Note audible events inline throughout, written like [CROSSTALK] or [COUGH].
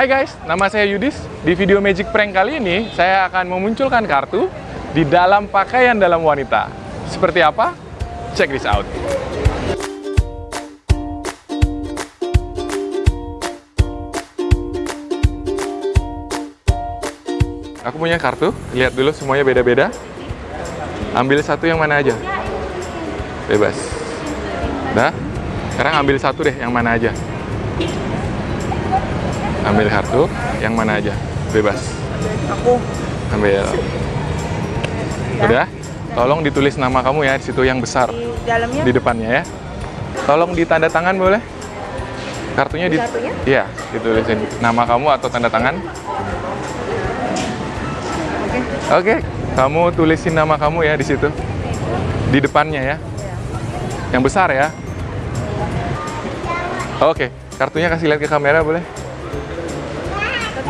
Hai guys, nama saya Yudis. Di video Magic Prank kali ini, saya akan memunculkan kartu di dalam pakaian dalam wanita. Seperti apa? Check this out. Aku punya kartu, lihat dulu semuanya beda-beda. Ambil satu yang mana aja. Bebas. Dah. Sekarang ambil satu deh yang mana aja. Ambil kartu yang mana aja. Bebas. Aku. Ambil. Udah? Tolong ditulis nama kamu ya di situ yang besar Di dalamnya di depannya ya. Tolong ditanda tangan boleh? Kartunya di Satunya? Iya, ditulisin nama kamu atau tanda tangan. Oke. Oke, kamu tulisin nama kamu ya di situ. Di depannya ya. Yang besar ya. Oke, kartunya kasih lihat ke kamera boleh?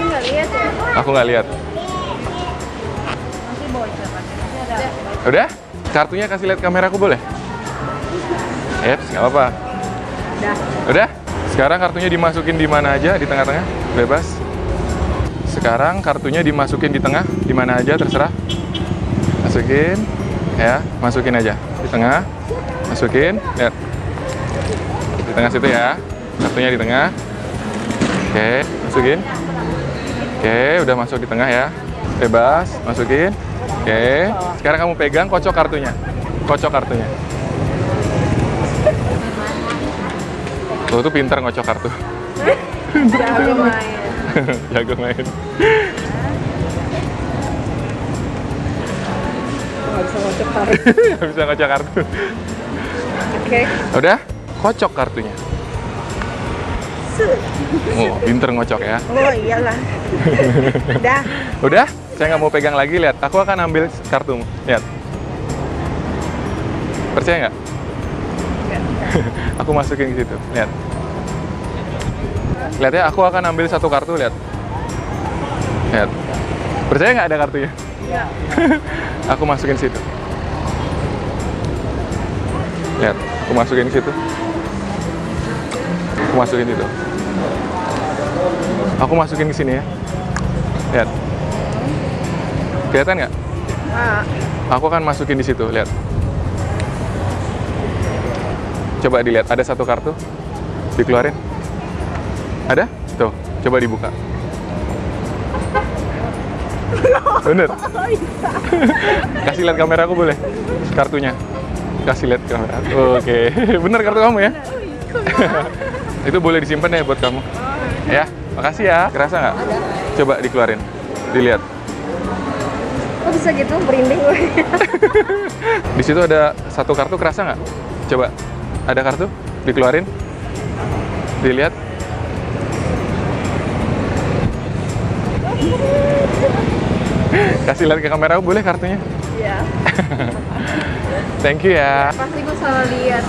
Tapi nggak lihat ya. Aku nggak lihat. Ada. Udah? Kartunya kasih lihat kameraku boleh? Eps, nggak apa-apa. Dah. Udah? Sekarang kartunya dimasukin di mana aja, di tengah-tengah, bebas. Sekarang kartunya dimasukin di tengah, di mana aja terserah. Masukin, ya, masukin aja di tengah. Masukin, lihat. Di tengah situ ya. Kartunya di tengah. Oke, masukin. Oke, udah masuk di tengah ya. Bebas, masukin. Oke, sekarang kamu pegang kocok kartunya. Kocok kartunya. Tuh tuh pinter ngocok kartu. Jago main. [LAUGHS] Jago main. Nggak bisa ngocok [LAUGHS] tarik. Nggak bisa ngocok kartu. Oke. Udah? Kocok kartunya. Oh, pinter ngocok ya. Oh iyalah. Dah. [LAUGHS] Udah? Saya nggak mau pegang lagi, lihat. Aku akan ambil kartumu. Lihat. Percaya nggak? [LAUGHS] aku masukin ke situ. Lihat. Lihat ya, aku akan ambil satu kartu, lihat. Lihat. Percaya nggak ada kartunya? Ya. [LAUGHS] aku masukin situ. Lihat, aku masukin situ. Aku masukin situ. Aku masukin ke sini ya. Lihat. Kelihatan nggak? Ah. Aku akan masukin di situ, lihat. Coba dilihat, ada satu kartu. Dikeluarin. Ada? Tuh, coba dibuka. Bener? [LAUGHS] Kasih lihat kamera aku boleh? Kartunya. Kasih lihat kamera. Oke, [LAUGHS] bener kartu kamu ya? [LAUGHS] Itu boleh disimpan ya buat kamu. Ya, makasih ya. Kerasa nggak? Coba dikeluarin. Dilihat. Kok bisa gitu merinding gue? [LAUGHS] Di situ ada satu kartu kerasa nggak? Coba, ada kartu? Dikeluarin. Dilihat. [LAUGHS] Kasih lihat ke kamera boleh kartunya? Iya. [LAUGHS] Thank you ya. Pasti gue salah lihat.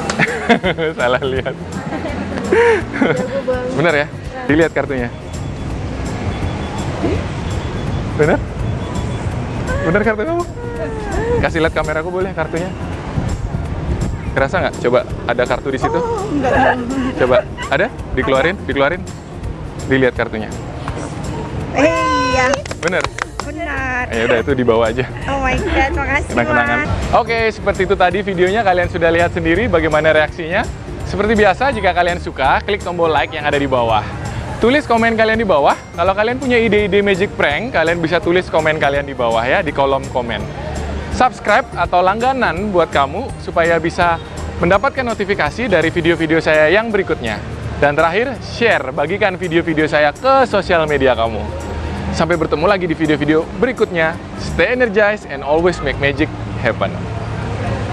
Salah lihat. Banget. Bener ya? Dilihat kartunya. Bener? Bener kartu kamu? Kasih lihat kamera aku boleh kartunya? Kerasa nggak? Coba ada kartu di situ? Oh, enggak. Coba ada? Dikeluarin, dikeluarin. Dilihat kartunya. Iya. Bener? Benar. Ya udah itu dibawa aja. Oh my god, makasih Kenang-kenangan. Oke, seperti itu tadi videonya kalian sudah lihat sendiri bagaimana reaksinya. Seperti biasa, jika kalian suka, klik tombol like yang ada di bawah. Tulis komen kalian di bawah. Kalau kalian punya ide-ide magic prank, kalian bisa tulis komen kalian di bawah ya, di kolom komen. Subscribe atau langganan buat kamu supaya bisa mendapatkan notifikasi dari video-video saya yang berikutnya. Dan terakhir, share, bagikan video-video saya ke sosial media kamu. Sampai bertemu lagi di video-video berikutnya. Stay energized and always make magic happen.